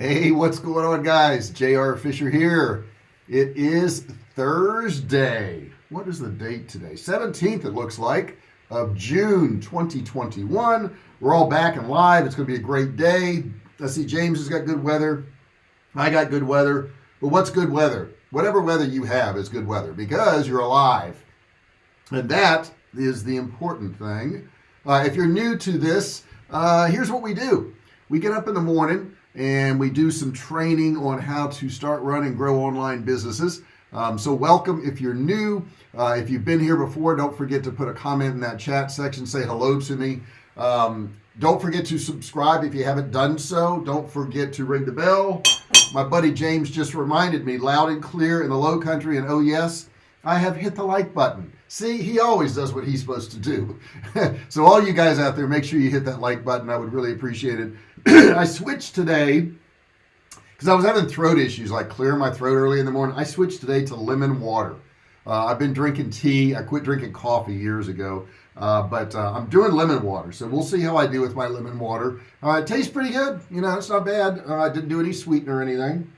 Hey, what's going on guys? JR Fisher here. It is Thursday. What is the date today? 17th it looks like of June 2021. We're all back and live. It's going to be a great day. I see James has got good weather. I got good weather. But what's good weather? Whatever weather you have is good weather because you're alive. And that is the important thing. Uh, if you're new to this, uh, here's what we do. We get up in the morning and we do some training on how to start run and grow online businesses. Um, so welcome if you're new. Uh, if you've been here before don't forget to put a comment in that chat section say hello to me. Um, don't forget to subscribe if you haven't done so. Don't forget to ring the bell. My buddy James just reminded me loud and clear in the low country and oh yes I have hit the like button. See he always does what he's supposed to do. So all you guys out there make sure you hit that like button. I would really appreciate it. I switched today because I was having throat issues like clearing my throat early in the morning. I switched today to lemon water. Uh, I've been drinking tea. I quit drinking coffee years ago. Uh, but uh, I'm doing lemon water. So we'll see how I do with my lemon water. Uh, it tastes pretty good. You know it's not bad. Uh, I didn't do any sweetener or anything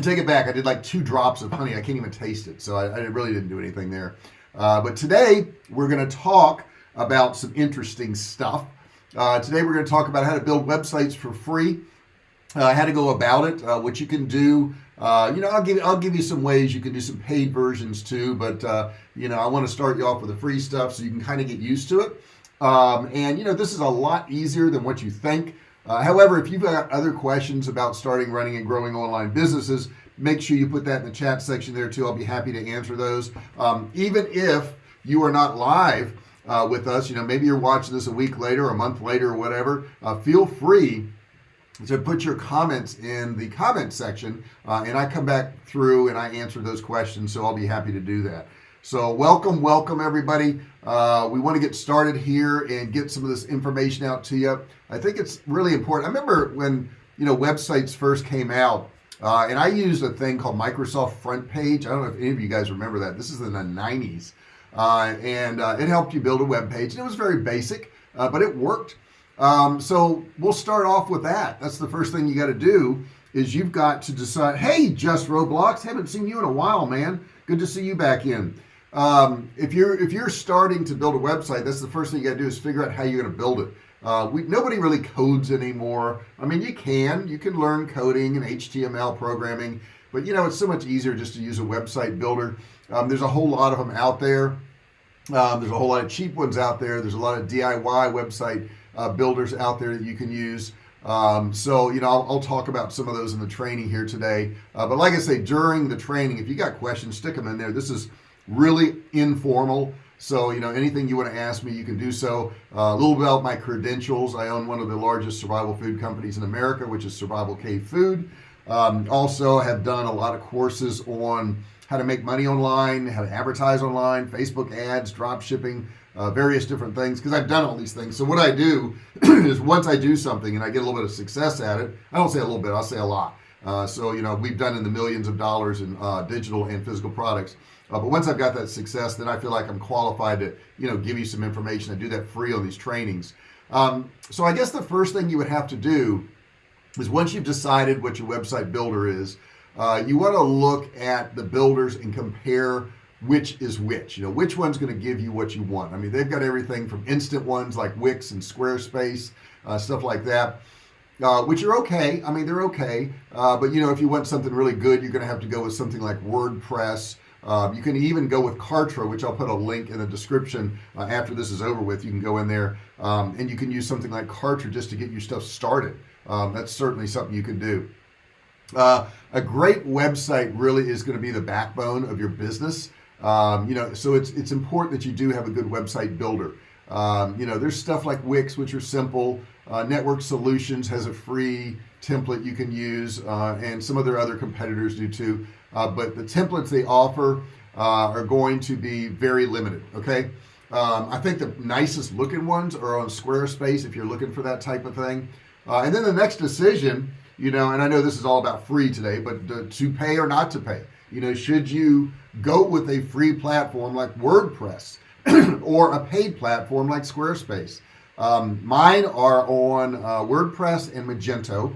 Take it back I did like two drops of honey. I can't even taste it so I, I really didn't do anything there. Uh, but today we're gonna talk about some interesting stuff. Uh, today we're going to talk about how to build websites for free. Uh, how to go about it uh, what you can do. Uh, you know I'll give I'll give you some ways. You can do some paid versions too but uh, you know I want to start you off with the free stuff so you can kind of get used to it. Um, and you know this is a lot easier than what you think uh, however if you've got other questions about starting running and growing online businesses make sure you put that in the chat section there too. I'll be happy to answer those. Um, even if you are not live uh, with us you know maybe you're watching this a week later a month later or whatever uh, feel free to put your comments in the comment section uh, and I come back through and I answer those questions so I'll be happy to do that so welcome welcome everybody. Uh, we want to get started here and get some of this information out to you. I think it's really important. I remember when you know websites first came out uh, and I used a thing called Microsoft FrontPage. I don't know if any of you guys remember that. This is in the 90s uh, and uh, it helped you build a web page and it was very basic uh, but it worked. Um, so we'll start off with that. That's the first thing you got to do is you've got to decide hey just Roblox haven't seen you in a while man. Good to see you back in um, if you're if you're starting to build a website that's the first thing you got to do is figure out how you're going to build it. Uh, we nobody really codes anymore. I mean you can you can learn coding and HTML programming but you know it's so much easier just to use a website builder. Um, there's a whole lot of them out there. Um, there's a whole lot of cheap ones out there. There's a lot of DIY website uh, builders out there that you can use. Um, so you know I'll, I'll, talk about some of those in the training here today. Uh, but like I say during the training if you got questions stick them in there. This is really informal. So you know anything you want to ask me you can do so. Uh, a little about my credentials. I own one of the largest survival food companies in America which is survival cave food. Um, also have done a lot of courses on how to make money online how to advertise online Facebook ads drop shipping uh, various different things because I've done all these things. So what I do is once I do something and I get a little bit of success at it I don't say a little bit I'll say a lot uh, so you know we've done in the millions of dollars in uh, digital and physical products. Uh, but once I've got that success then I feel like I'm qualified to you know give you some information I do that free on these trainings. Um, so I guess the first thing you would have to do is once you've decided what your website builder is uh, you want to look at the builders and compare which is which. You know which one's going to give you what you want. I mean they've got everything from instant ones like Wix and Squarespace uh, stuff like that uh, which are okay. I mean they're okay. Uh, but you know if you want something really good you're gonna have to go with something like WordPress. Uh, you can even go with Kartra which I'll put a link in the description uh, after this is over with. You can go in there um, and you can use something like Kartra just to get your stuff started. Um, that's certainly something you can do. Uh, a great website really is going to be the backbone of your business. Um, you know so it's it's important that you do have a good website builder. Um, you know there's stuff like Wix which are simple uh, network solutions has a free template you can use uh, and some of their other competitors do too. Uh, but the templates they offer uh, are going to be very limited okay? Um, I think the nicest looking ones are on Squarespace if you're looking for that type of thing. Uh, and then the next decision you know and I know this is all about free today but to pay or not to pay. You know should you go with a free platform like WordPress or a paid platform like Squarespace Um, mine are on uh, WordPress and Magento,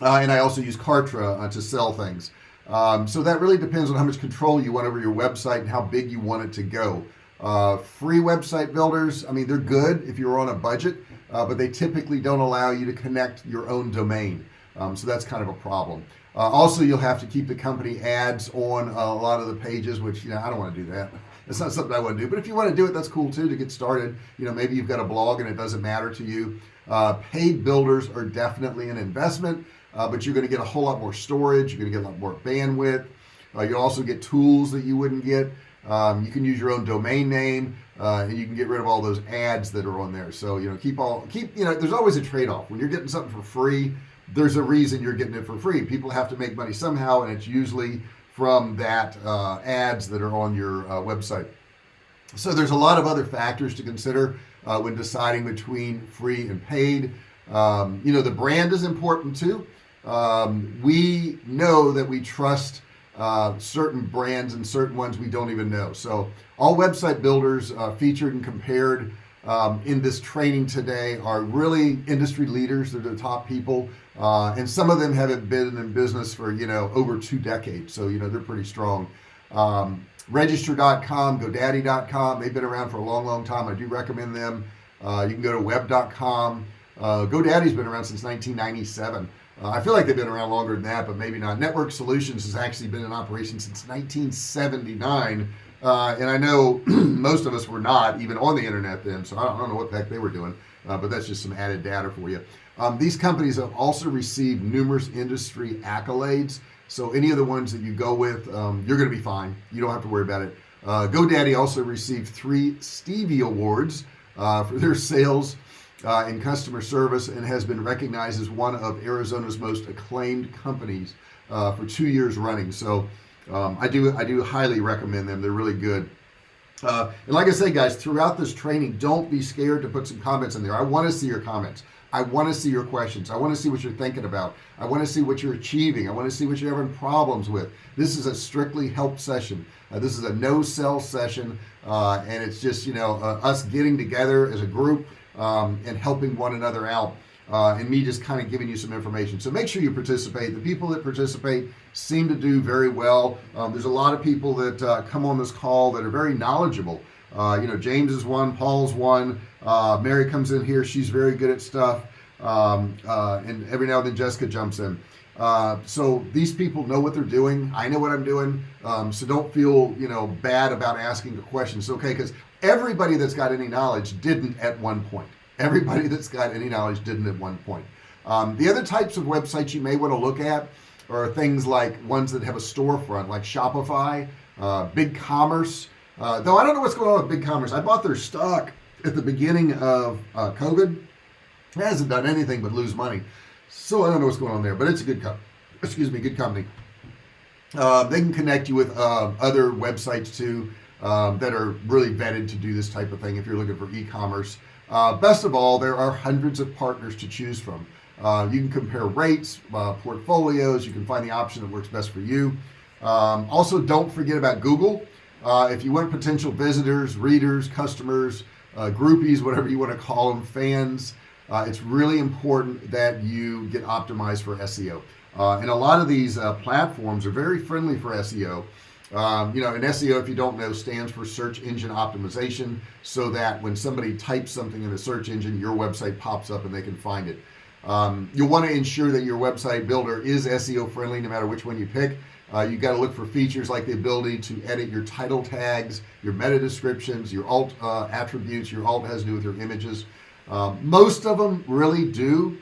uh, and I also use Kartra uh, to sell things. Um, so that really depends on how much control you want over your website and how big you want it to go. Uh, free website builders, I mean, they're good if you're on a budget, uh, but they typically don't allow you to connect your own domain. Um, so that's kind of a problem. Uh, also, you'll have to keep the company ads on a lot of the pages, which, you know, I don't want to do that. It's not something I want to do, but if you want to do it, that's cool too, to get started. You know, maybe you've got a blog and it doesn't matter to you. Uh, paid builders are definitely an investment, uh, but you're going to get a whole lot more storage. You're going to get a lot more bandwidth. Uh, you'll also get tools that you wouldn't get. Um, you can use your own domain name uh, and you can get rid of all those ads that are on there. So, you know, keep all, keep, you know, there's always a trade-off when you're getting something for free. There's a reason you're getting it for free. People have to make money somehow. And it's usually from that uh, ads that are on your uh, website. So there's a lot of other factors to consider uh, when deciding between free and paid. Um, you know, the brand is important too. Um, we know that we trust uh, certain brands and certain ones we don't even know. So all website builders uh, featured and compared um, in this training today are really industry leaders. They're the top people. Uh, and some of them haven't been in business for, you know, over two decades. So, you know, they're pretty strong. Um, register.com, godaddy.com. They've been around for a long, long time. I do recommend them. Uh, you can go to web.com. Uh, GoDaddy's been around since 1997. Uh, I feel like they've been around longer than that, but maybe not. Network Solutions has actually been in operation since 1979. Uh, and I know most of us were not even on the internet then, so I don't, I don't know what the heck they were doing, uh, but that's just some added data for you. Um, these companies have also received numerous industry accolades. So any of the ones that you go with, um, you're going to be fine. You don't have to worry about it. Uh, GoDaddy also received three Stevie Awards uh, for their sales uh, customer service and has been recognized as one of Arizona's most acclaimed companies uh, for two years running. So um, I do I do highly recommend them. They're really good. Uh, and like I say, guys, throughout this training, don't be scared to put some comments in there. I want to see your comments. I want to see your questions. I want to see what you're thinking about. I want to see what you're achieving. I want to see what you're having problems with. This is a strictly help session. Uh, this is a no sell session. Uh, and it's just, you know, uh, us getting together as a group um, and helping one another out uh, and me just kind of giving you some information so make sure you participate the people that participate seem to do very well um, there's a lot of people that uh, come on this call that are very knowledgeable uh, you know James is one Paul's one uh, Mary comes in here. She's very good at stuff. Um, uh, and every now and then Jessica jumps in. Uh, so these people know what they're doing. I know what I'm doing. Um, so don't feel you know bad about asking a question. It's okay because everybody that's got any knowledge didn't at one point. Everybody that's got any knowledge didn't at one point. Um, the other types of websites you may want to look at are things like ones that have a storefront like Shopify uh, BigCommerce uh, though I don't know what's going on with BigCommerce I bought their stock at the beginning of uh, COVID hasn't done anything but lose money. So I don't know what's going on there but it's a good company excuse me good company. Uh, they can connect you with uh, other websites too um, that are really vetted to do this type of thing if you're looking for e-commerce. Uh, best of all there are hundreds of partners to choose from. Uh, you can compare rates uh, portfolios you can find the option that works best for you. Um, also don't forget about Google. Uh, if you want potential visitors readers customers uh, groupies whatever you want to call them fans uh, it's really important that you get optimized for SEO and a lot of these platforms are very friendly for SEO um, you know, an SEO, if you don't know, stands for search engine optimization so that when somebody types something in a search engine, your website pops up and they can find it. Um, you'll want to ensure that your website builder is SEO friendly no matter which one you pick. Uh, you got to look for features like the ability to edit your title tags, your meta descriptions, your alt uh, attributes, your alt has to do with your images. Um, most of them really do.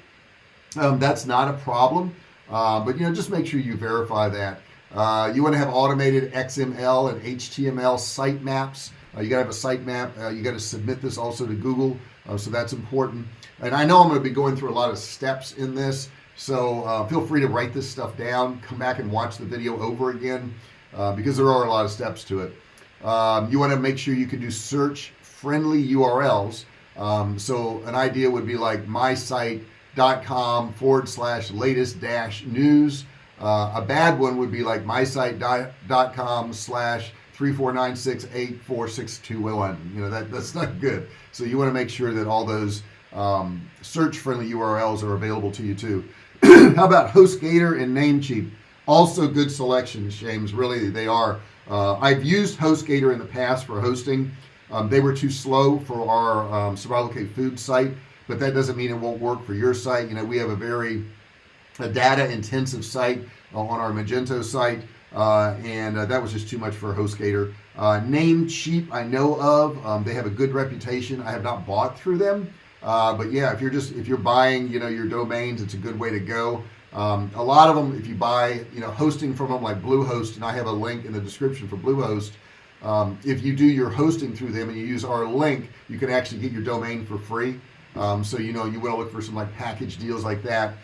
Um, that's not a problem. Uh, but you know, just make sure you verify that. Uh, you want to have automated XML and HTML sitemaps. Uh, you got to have a sitemap. Uh, you got to submit this also to Google. So that's important. And I know I'm going to be going through a lot of steps in this. So uh, feel free to write this stuff down. Come back and watch the video over again uh, because there are a lot of steps to it. Um, you want to make sure you can do search friendly URLs. Um, so an idea would be like mysite.com forward slash latest dash news uh, a bad one would be like mysite.com slash 34968462 you know that that's not good so you want to make sure that all those um, search friendly URLs are available to you too how about HostGator and Namecheap also good selections James really they are. Uh, I've used HostGator in the past for hosting. Um, they were too slow for our um, survival cave food site but that doesn't mean it won't work for your site. You know we have a very a data intensive site on our Magento site uh, and uh, that was just too much for HostGator uh, Namecheap I know of. Um, they have a good reputation. I have not bought through them uh, but yeah if you're just if you're buying you know your domains it's a good way to go. Um, a lot of them if you buy you know hosting from them like Bluehost and I have a link in the description for Bluehost um, if you do your hosting through them and you use our link you can actually get your domain for free. Um, so you know you want to look for some like package deals like that.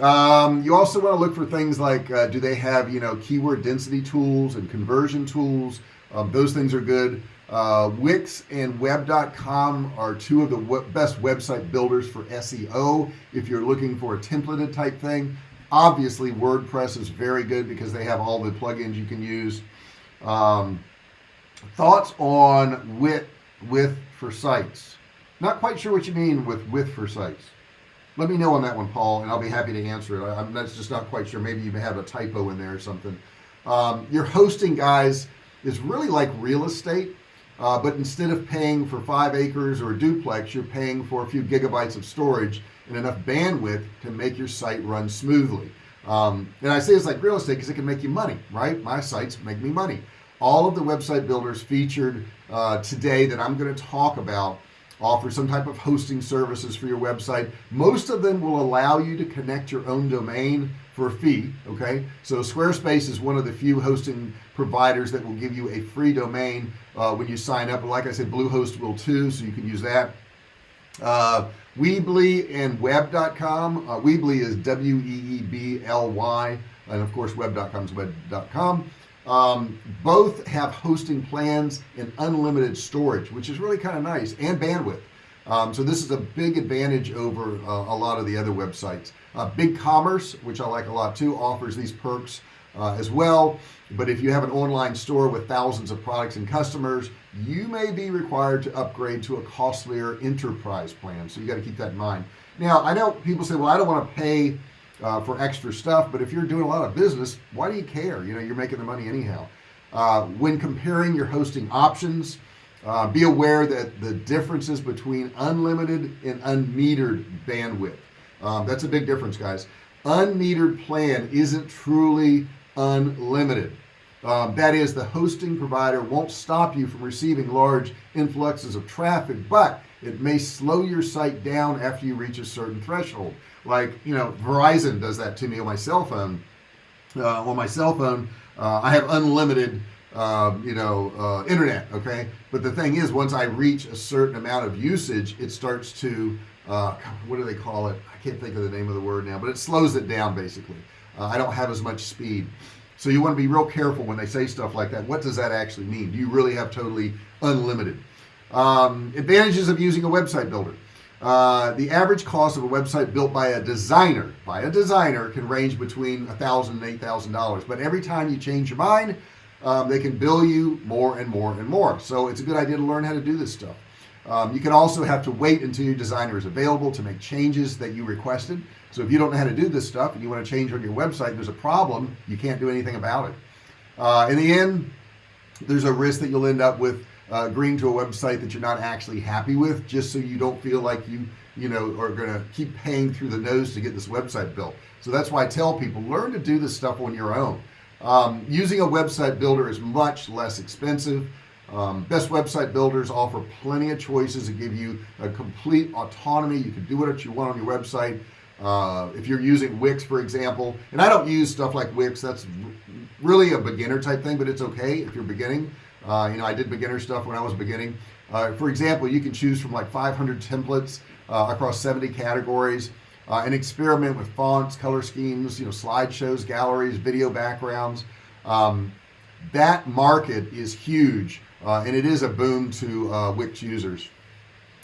Um, you also want to look for things like uh, do they have you know keyword density tools and conversion tools? Um, those things are good uh, Wix and web.com are two of the best website builders for SEO if you're looking for a templated type thing. Obviously WordPress is very good because they have all the plugins you can use. Um, thoughts on width width for sites? Not quite sure what you mean with width for sites. Let me know on that one Paul and I'll be happy to answer it. I'm that's just not quite sure. Maybe you may have a typo in there or something. Um, your hosting guys is really like real estate uh, but instead of paying for five acres or a duplex you're paying for a few gigabytes of storage and enough bandwidth to make your site run smoothly. Um, and I say it's like real estate because it can make you money right? My sites make me money. All of the website builders featured uh, today that I'm going to talk about offer some type of hosting services for your website. Most of them will allow you to connect your own domain for a fee okay? So Squarespace is one of the few hosting providers that will give you a free domain uh, when you sign up. Like I said Bluehost will too so you can use that. Uh, Weebly and web.com uh, Weebly is W-E-E-B-L-Y and of course web.com is web.com um, both have hosting plans and unlimited storage which is really kind of nice and bandwidth. Um, so this is a big advantage over uh, a lot of the other websites uh, BigCommerce which I like a lot too offers these perks uh, as well. But if you have an online store with thousands of products and customers you may be required to upgrade to a costlier enterprise plan. So you got to keep that in mind. Now I know people say well I don't want to pay uh, for extra stuff but if you're doing a lot of business why do you care? You know you're making the money anyhow. Uh, when comparing your hosting options uh, be aware that the differences between unlimited and unmetered bandwidth um, that's a big difference guys. Unmetered plan isn't truly unlimited. Um, that is the hosting provider won't stop you from receiving large influxes of traffic but it may slow your site down after you reach a certain threshold. Like you know Verizon does that to me on my cell phone. Uh, on my cell phone uh, I have unlimited um, you know uh, internet okay? But the thing is once I reach a certain amount of usage it starts to uh, what do they call it? I can't think of the name of the word now but it slows it down basically. Uh, I don't have as much speed. So you want to be real careful when they say stuff like that. What does that actually mean? Do you really have totally unlimited? Um, advantages of using a website builder. Uh, the average cost of a website built by a designer by a designer can range between a thousand and eight thousand dollars. But every time you change your mind um, they can bill you more and more and more. So it's a good idea to learn how to do this stuff um, you can also have to wait until your designer is available to make changes that you requested. So if you don't know how to do this stuff and you want to change on your website there's a problem you can't do anything about it. Uh, in the end there's a risk that you'll end up with uh, agreeing to a website that you're not actually happy with just so you don't feel like you you know are gonna keep paying through the nose to get this website built. So that's why I tell people learn to do this stuff on your own. Um, using a website builder is much less expensive um, best website builders offer plenty of choices to give you a complete autonomy. You can do what you want on your website. Uh, if you're using Wix for example and I don't use stuff like Wix that's really a beginner type thing but it's okay if you're beginning. Uh, you know I did beginner stuff when I was beginning. Uh, for example you can choose from like 500 templates uh, across 70 categories uh, and experiment with fonts color schemes you know slideshows galleries video backgrounds. Um, that market is huge uh, and it is a boom to uh, Wix users.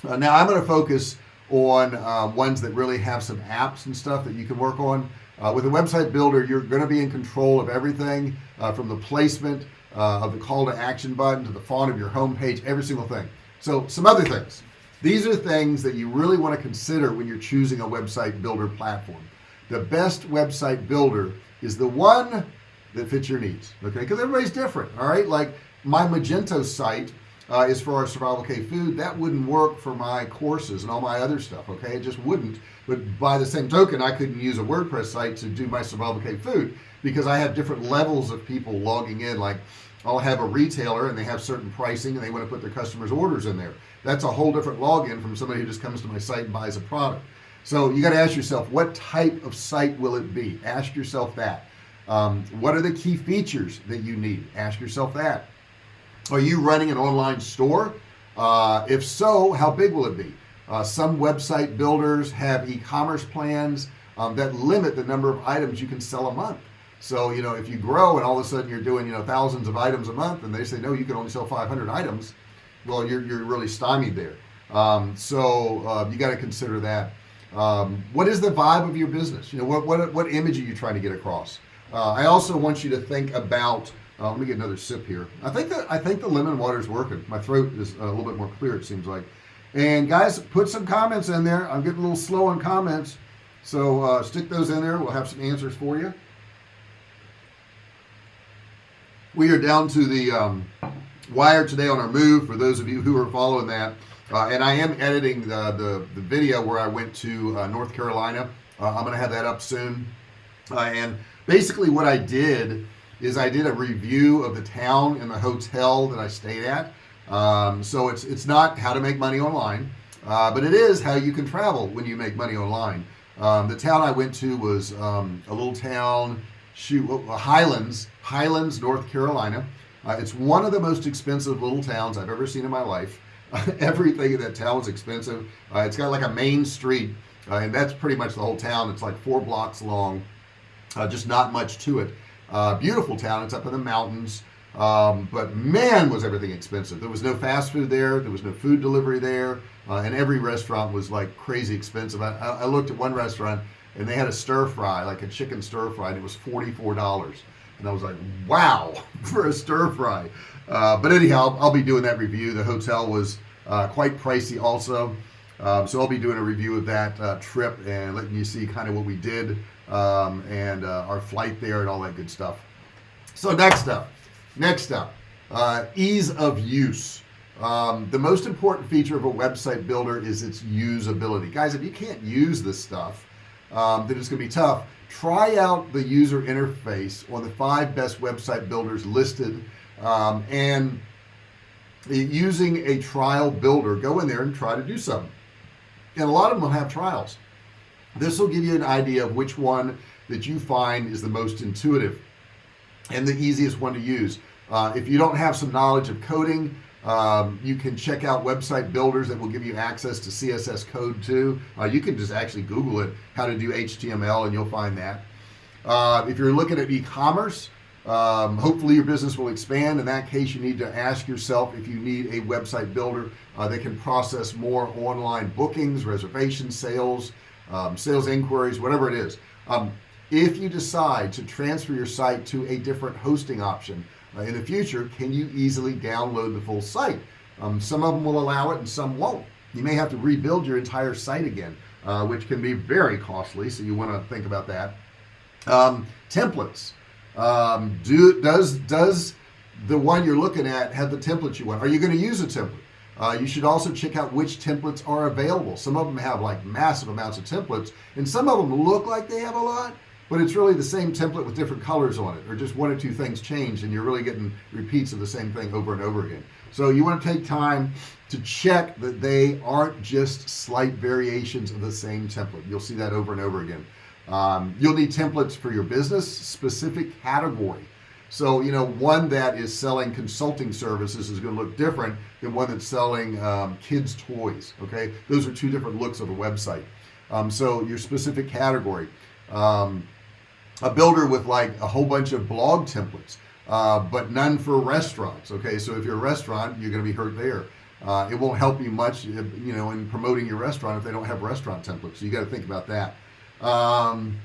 Now I'm going to focus on ones that really have some apps and stuff that you can work on. With a website builder you're going to be in control of everything from the placement uh, of the call to action button to the font of your home page every single thing. So some other things. These are things that you really want to consider when you're choosing a website builder platform. The best website builder is the one that fits your needs okay? Because everybody's different all right? Like my Magento site uh, is for our survival cave food. That wouldn't work for my courses and all my other stuff okay? It just wouldn't. But by the same token I couldn't use a WordPress site to do my survival cave food because I have different levels of people logging in. Like I'll have a retailer and they have certain pricing and they want to put their customers orders in there. That's a whole different login from somebody who just comes to my site and buys a product. So you got to ask yourself what type of site will it be? Ask yourself that. Um, what are the key features that you need? Ask yourself that are you running an online store? Uh, if so how big will it be? Uh, some website builders have e-commerce plans um, that limit the number of items you can sell a month. So you know if you grow and all of a sudden you're doing you know thousands of items a month and they say no you can only sell 500 items well you're, you're really stymied there. Um, so uh, you got to consider that. Um, what is the vibe of your business? You know what what, what image are you trying to get across? Uh, I also want you to think about uh, let me get another sip here. I think that I think the lemon water is working. My throat is a little bit more clear it seems like. And guys put some comments in there. I'm getting a little slow on comments. So uh, stick those in there. We'll have some answers for you. We are down to the um, wire today on our move for those of you who are following that. Uh, and I am editing the, the, the video where I went to uh, North Carolina. Uh, I'm gonna have that up soon. Uh, and basically what I did is I did a review of the town and the hotel that I stayed at. Um, so it's it's not how to make money online uh, but it is how you can travel when you make money online. Um, the town I went to was um, a little town shoot uh, Highlands Highlands North Carolina. Uh, it's one of the most expensive little towns I've ever seen in my life. Everything in that town is expensive. Uh, it's got like a main street uh, and that's pretty much the whole town. It's like four blocks long just not much to it uh, beautiful town. It's up in the mountains. Um, but man was everything expensive. There was no fast food there. There was no food delivery there. Uh, and every restaurant was like crazy expensive. I, I, looked at one restaurant and they had a stir fry like a chicken stir fry and it was $44 and I was like wow for a stir fry. Uh, but anyhow I'll be doing that review. The hotel was uh, quite pricey also. Um, so I'll be doing a review of that uh, trip and letting you see kind of what we did um, and uh, our flight there and all that good stuff. So next up next up uh, ease of use. Um, the most important feature of a website builder is its usability. Guys if you can't use this stuff um, then it's gonna be tough. Try out the user interface on the five best website builders listed um, and using a trial builder go in there and try to do something. And a lot of them will have trials this will give you an idea of which one that you find is the most intuitive and the easiest one to use. Uh, if you don't have some knowledge of coding um, you can check out website builders that will give you access to CSS code too. Uh, you can just actually google it how to do HTML and you'll find that. Uh, if you're looking at e-commerce um, hopefully your business will expand. In that case you need to ask yourself if you need a website builder uh, that can process more online bookings reservation sales um, sales inquiries whatever it is. Um, if you decide to transfer your site to a different hosting option uh, in the future can you easily download the full site? Um, some of them will allow it and some won't. You may have to rebuild your entire site again uh, which can be very costly so you want to think about that. Um, templates. Um, do does does the one you're looking at have the template you want? Are you going to use a template uh, you should also check out which templates are available. Some of them have like massive amounts of templates and some of them look like they have a lot but it's really the same template with different colors on it or just one or two things changed and you're really getting repeats of the same thing over and over again. So you want to take time to check that they aren't just slight variations of the same template. You'll see that over and over again. Um, you'll need templates for your business specific category so you know one that is selling consulting services is going to look different than one that's selling um, kids toys okay? Those are two different looks of a website. Um, so your specific category um, a builder with like a whole bunch of blog templates uh, but none for restaurants okay? So if you're a restaurant you're going to be hurt there. Uh, it won't help you much you know in promoting your restaurant if they don't have restaurant templates. So you got to think about that. Um,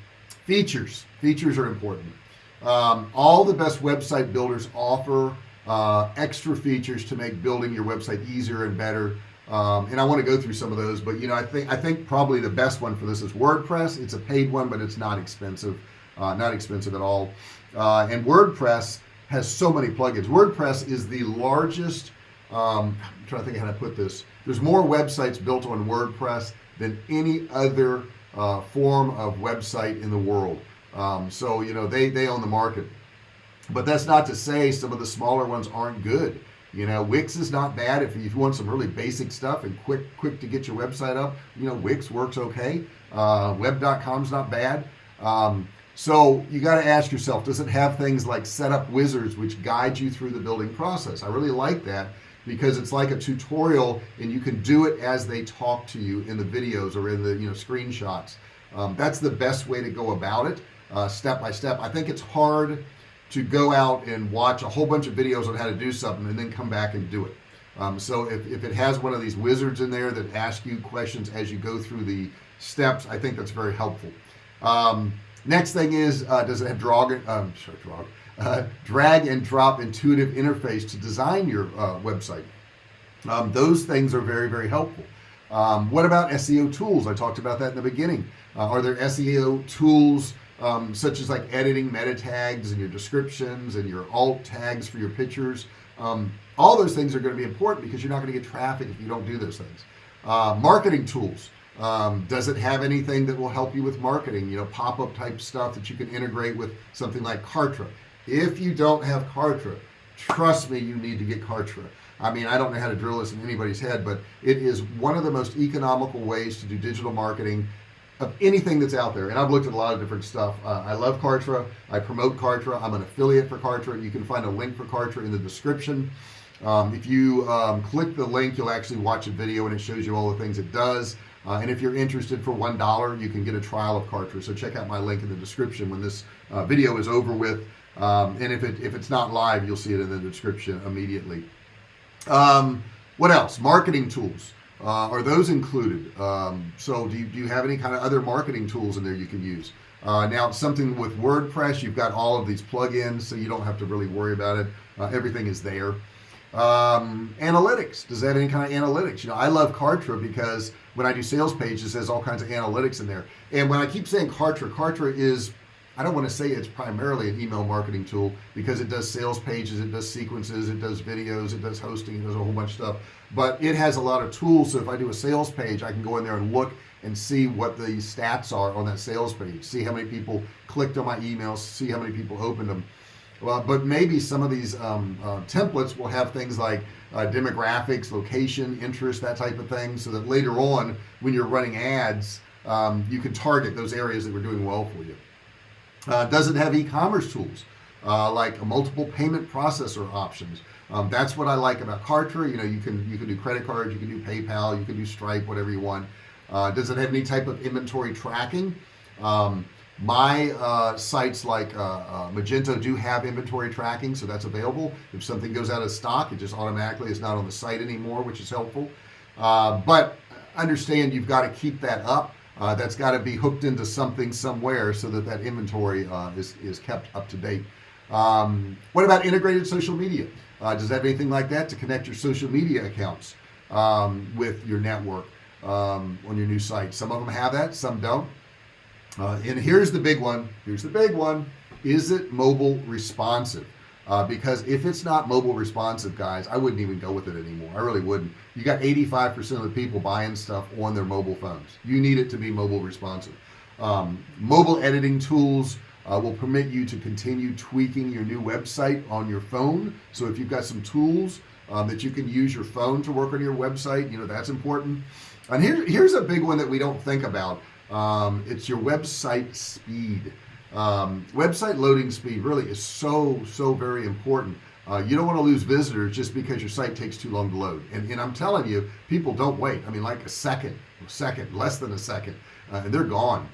features. Features are important um, all the best website builders offer uh, extra features to make building your website easier and better. Um, and I want to go through some of those but you know I think I think probably the best one for this is WordPress. It's a paid one but it's not expensive uh, not expensive at all. Uh, and WordPress has so many plugins. WordPress is the largest um, I'm trying to think how to put this. There's more websites built on WordPress than any other uh, form of website in the world um, so you know they they own the market. But that's not to say some of the smaller ones aren't good. You know Wix is not bad. If you want some really basic stuff and quick quick to get your website up you know Wix works okay. Uh, web.com is not bad. Um, so you got to ask yourself does it have things like setup wizards which guide you through the building process? I really like that because it's like a tutorial and you can do it as they talk to you in the videos or in the you know screenshots. Um, that's the best way to go about it uh, step by step. I think it's hard to go out and watch a whole bunch of videos on how to do something and then come back and do it. Um, so if, if it has one of these wizards in there that ask you questions as you go through the steps I think that's very helpful. Um, next thing is uh, does it have drag um, sorry, drag, uh, drag and drop intuitive interface to design your uh, website? Um, those things are very very helpful. Um, what about SEO tools? I talked about that in the beginning. Uh, are there SEO tools um, such as like editing meta tags and your descriptions and your alt tags for your pictures. Um, all those things are going to be important because you're not going to get traffic if you don't do those things. Uh, marketing tools. Um, does it have anything that will help you with marketing? You know pop-up type stuff that you can integrate with something like Kartra. If you don't have Kartra trust me you need to get Kartra. I mean I don't know how to drill this in anybody's head but it is one of the most economical ways to do digital marketing of anything that's out there and I've looked at a lot of different stuff. Uh, I love Kartra. I promote Kartra. I'm an affiliate for Kartra. You can find a link for Kartra in the description. Um, if you um, click the link you'll actually watch a video and it shows you all the things it does. Uh, and if you're interested for one dollar you can get a trial of Kartra. So check out my link in the description when this uh, video is over with. Um, and if it if it's not live you'll see it in the description immediately. Um, what else? Marketing tools uh, are those included? Um, so do you, do you have any kind of other marketing tools in there you can use? Uh, now something with WordPress you've got all of these plugins so you don't have to really worry about it. Uh, everything is there. Um, analytics. Does that any kind of analytics? You know I love Kartra because when I do sales pages there's all kinds of analytics in there. And when I keep saying Kartra Kartra is I don't want to say it's primarily an email marketing tool because it does sales pages it does sequences it does videos it does hosting it does a whole bunch of stuff. But it has a lot of tools so if I do a sales page I can go in there and look and see what the stats are on that sales page see how many people clicked on my emails see how many people opened them well but maybe some of these um, uh, templates will have things like uh, demographics location interest that type of thing so that later on when you're running ads um, you can target those areas that were doing well for you uh, does it have e-commerce tools uh, like multiple payment processor options. Um, that's what I like about Kartra. You know you can you can do credit cards you can do PayPal you can do Stripe whatever you want. Uh, does it have any type of inventory tracking. Um, my uh, sites like uh, uh, Magento do have inventory tracking so that's available. If something goes out of stock it just automatically is not on the site anymore which is helpful. Uh, but understand you've got to keep that up uh, that's got to be hooked into something somewhere so that that inventory uh, is, is kept up to date. Um, what about integrated social media? Uh, does that have anything like that to connect your social media accounts um, with your network um, on your new site? Some of them have that some don't. Uh, and here's the big one here's the big one. Is it mobile responsive uh, because if it's not mobile responsive guys I wouldn't even go with it anymore. I really wouldn't. You got 85% of the people buying stuff on their mobile phones. You need it to be mobile responsive. Um, mobile editing tools uh, will permit you to continue tweaking your new website on your phone. So if you've got some tools um, that you can use your phone to work on your website you know that's important. And here, here's a big one that we don't think about. Um, it's your website speed um, website loading speed really is so so very important. Uh, you don't want to lose visitors just because your site takes too long to load. And, and I'm telling you people don't wait. I mean like a second a second less than a second uh, and they're gone.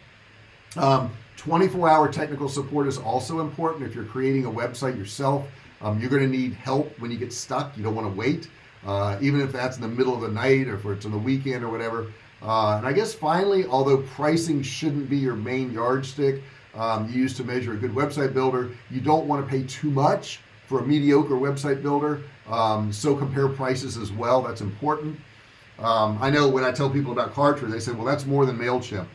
Um, 24 hour technical support is also important. If you're creating a website yourself um, you're going to need help when you get stuck. You don't want to wait uh, even if that's in the middle of the night or if it's on the weekend or whatever. Uh, and I guess finally although pricing shouldn't be your main yardstick um, you use to measure a good website builder. You don't want to pay too much for a mediocre website builder. Um, so compare prices as well that's important. Um, I know when I tell people about Kartra they say well that's more than MailChimp.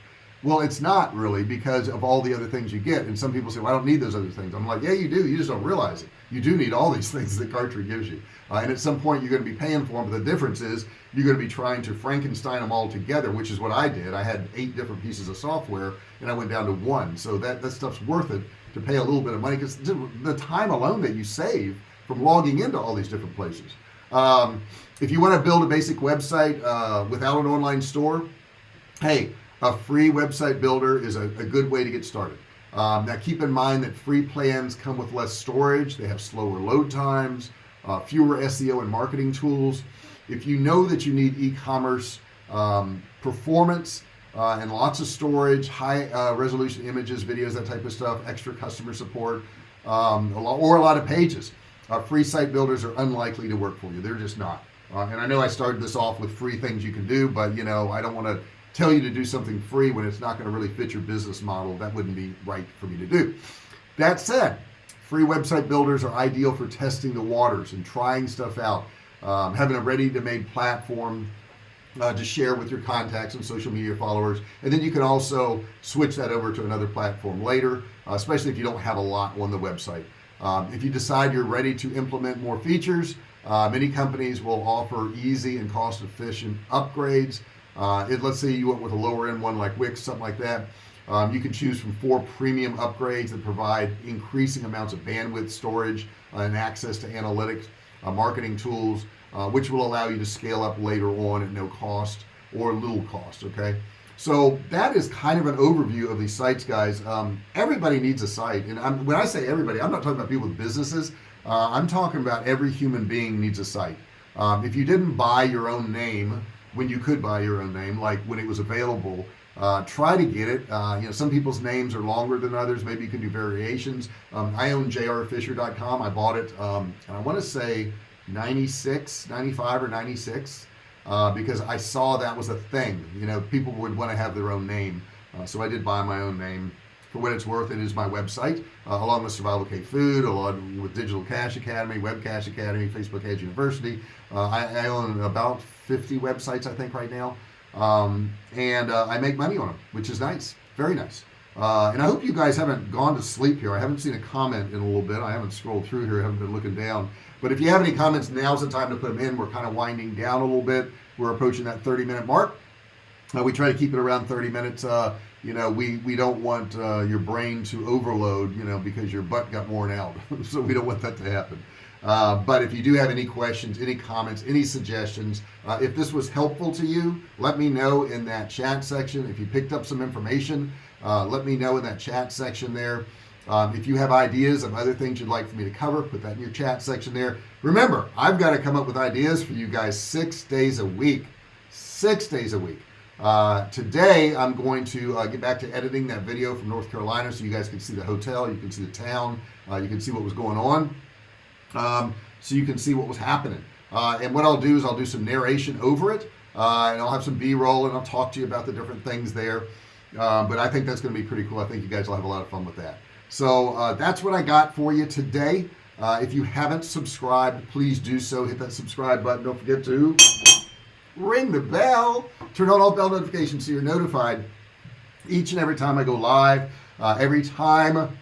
Well it's not really because of all the other things you get and some people say well I don't need those other things. I'm like yeah you do. You just don't realize it. You do need all these things that Kartra gives you uh, and at some point you're going to be paying for them but the difference is you're going to be trying to Frankenstein them all together which is what I did. I had eight different pieces of software and I went down to one. So that that stuff's worth it to pay a little bit of money because the time alone that you save from logging into all these different places. Um, if you want to build a basic website uh, without an online store hey a free website builder is a, a good way to get started. Um, now keep in mind that free plans come with less storage. They have slower load times uh, fewer SEO and marketing tools. If you know that you need e-commerce um, performance uh, and lots of storage high uh, resolution images videos that type of stuff extra customer support um, a lot, or a lot of pages uh, free site builders are unlikely to work for you. They're just not. Uh, and I know I started this off with free things you can do but you know I don't want to tell you to do something free when it's not going to really fit your business model. That wouldn't be right for me to do. That said free website builders are ideal for testing the waters and trying stuff out um, having a ready to made platform uh, to share with your contacts and social media followers. And then you can also switch that over to another platform later uh, especially if you don't have a lot on the website. Um, if you decide you're ready to implement more features uh, many companies will offer easy and cost efficient upgrades. Uh, it, let's say you went with a lower end one like Wix something like that um, you can choose from four premium upgrades that provide increasing amounts of bandwidth storage uh, and access to analytics uh, marketing tools uh, which will allow you to scale up later on at no cost or little cost okay? So that is kind of an overview of these sites guys. Um, everybody needs a site and I'm, when I say everybody I'm not talking about people with businesses. Uh, I'm talking about every human being needs a site. Um, if you didn't buy your own name when you could buy your own name like when it was available uh, try to get it. Uh, you know some people's names are longer than others. Maybe you can do variations. Um, I own jrfisher.com I bought it um, and I want to say 96 95 or 96 uh, because I saw that was a thing. You know people would want to have their own name. Uh, so I did buy my own name. For what it's worth it is my website uh, along with survival cave food along with digital cash academy web cash academy Facebook edge university. Uh, I, I, own about 50 websites I think right now um, and uh, I make money on them which is nice. Very nice. Uh, and I hope you guys haven't gone to sleep here. I haven't seen a comment in a little bit. I haven't scrolled through here. I haven't been looking down. But if you have any comments now's the time to put them in. We're kind of winding down a little bit. We're approaching that 30 minute mark. Uh, we try to keep it around 30 minutes. Uh, you know we we don't want uh, your brain to overload you know because your butt got worn out. So we don't want that to happen uh, but if you do have any questions any comments any suggestions uh, if this was helpful to you let me know in that chat section. If you picked up some information uh, let me know in that chat section there. Um, if you have ideas of other things you'd like for me to cover put that in your chat section there. Remember I've got to come up with ideas for you guys six days a week six days a week. Uh, today I'm going to uh, get back to editing that video from North Carolina so you guys can see the hotel you can see the town uh, you can see what was going on um, so you can see what was happening. Uh, and what I'll do is I'll do some narration over it uh, and I'll have some b-roll and I'll talk to you about the different things there. Uh, but I think that's gonna be pretty cool. I think you guys will have a lot of fun with that. So uh, that's what I got for you today. Uh, if you haven't subscribed please do so. Hit that subscribe button. Don't forget to ring the bell. Turn on all bell notifications so you're notified each and every time I go live. Uh, every time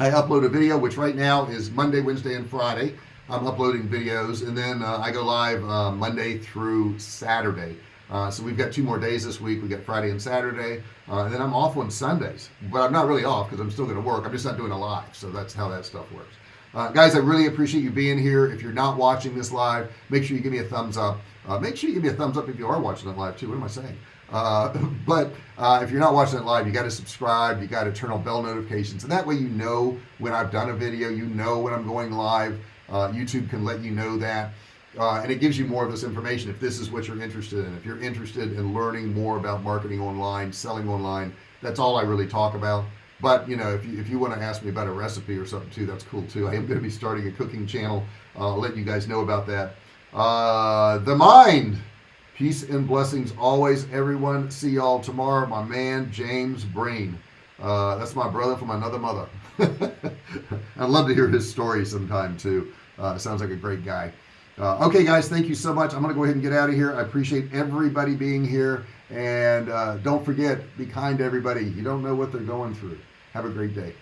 I upload a video which right now is Monday Wednesday and Friday. I'm uploading videos and then uh, I go live uh, Monday through Saturday. Uh, so we've got two more days this week. We got Friday and Saturday uh, and then I'm off on Sundays. But I'm not really off because I'm still gonna work. I'm just not doing a live so that's how that stuff works. Uh, guys I really appreciate you being here. If you're not watching this live make sure you give me a thumbs up. Uh, make sure you give me a thumbs up if you are watching it live too. What am I saying uh, but uh, if you're not watching it live you got to subscribe you got to turn on bell notifications and that way you know when I've done a video you know when I'm going live. Uh, YouTube can let you know that uh, and it gives you more of this information if this is what you're interested in. If you're interested in learning more about marketing online selling online that's all I really talk about. But you know if you, if you want to ask me about a recipe or something too that's cool too. I am going to be starting a cooking channel. I'll let you guys know about that. Uh, the mind peace and blessings always everyone. See y'all tomorrow. My man James Breen. Uh, that's my brother from another mother. I'd love to hear his story sometime too. Uh, sounds like a great guy. Uh, okay guys thank you so much. I'm gonna go ahead and get out of here. I appreciate everybody being here. And uh, don't forget be kind to everybody. You don't know what they're going through. Have a great day